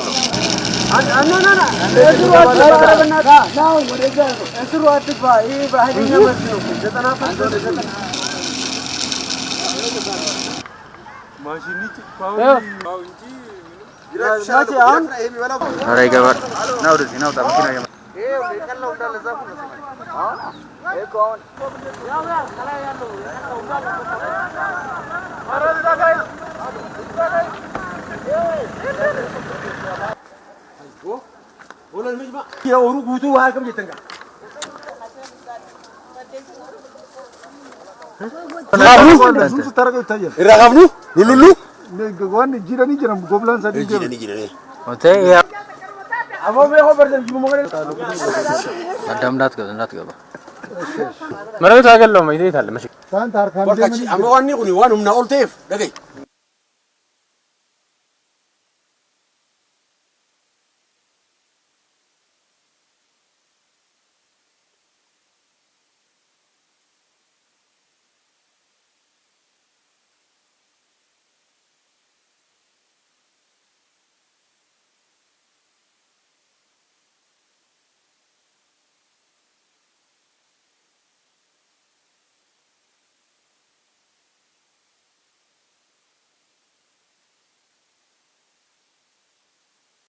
ነው? ኧረ ይገባል። ና ወደዚህ ና ውጣ። መኪና Oolu humnaa ol ta'eef dhagaye.